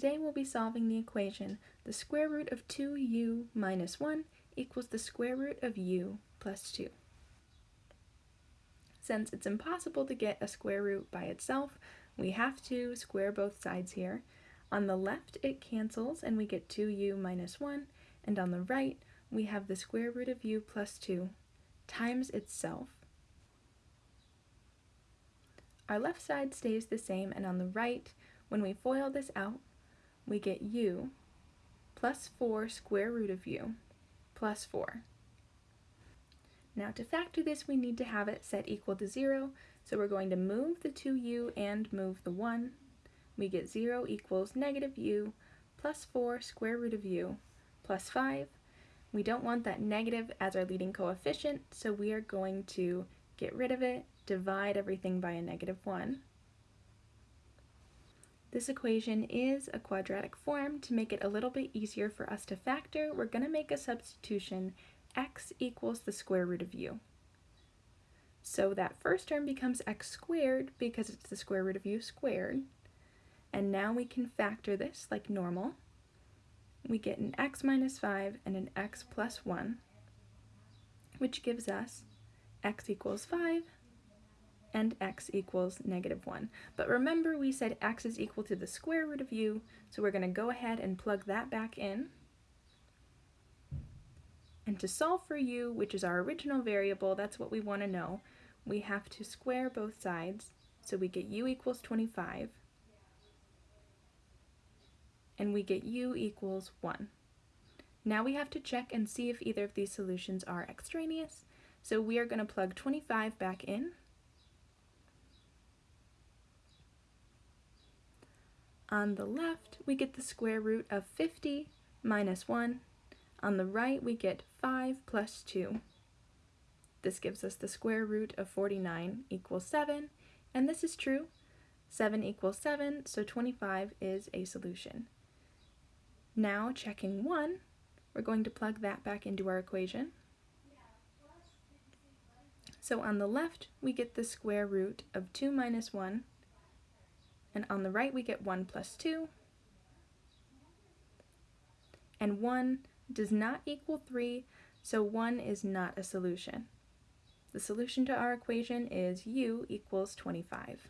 Today we'll be solving the equation the square root of 2u minus 1 equals the square root of u plus 2. Since it's impossible to get a square root by itself, we have to square both sides here. On the left it cancels and we get 2u minus 1, and on the right we have the square root of u plus 2 times itself. Our left side stays the same, and on the right, when we FOIL this out, we get u plus 4 square root of u plus 4. Now to factor this, we need to have it set equal to 0, so we're going to move the 2u and move the 1. We get 0 equals negative u plus 4 square root of u plus 5. We don't want that negative as our leading coefficient, so we are going to get rid of it, divide everything by a negative 1. This equation is a quadratic form. To make it a little bit easier for us to factor, we're going to make a substitution x equals the square root of u. So that first term becomes x squared because it's the square root of u squared. And now we can factor this like normal. We get an x minus 5 and an x plus 1, which gives us x equals 5 and x equals negative 1. But remember we said x is equal to the square root of u, so we're going to go ahead and plug that back in. And to solve for u, which is our original variable, that's what we want to know, we have to square both sides. So we get u equals 25, and we get u equals 1. Now we have to check and see if either of these solutions are extraneous. So we are going to plug 25 back in, On the left, we get the square root of 50 minus 1. On the right, we get 5 plus 2. This gives us the square root of 49 equals 7, and this is true. 7 equals 7, so 25 is a solution. Now, checking 1, we're going to plug that back into our equation. So on the left, we get the square root of 2 minus 1, and on the right we get 1 plus 2. And 1 does not equal 3, so 1 is not a solution. The solution to our equation is u equals 25.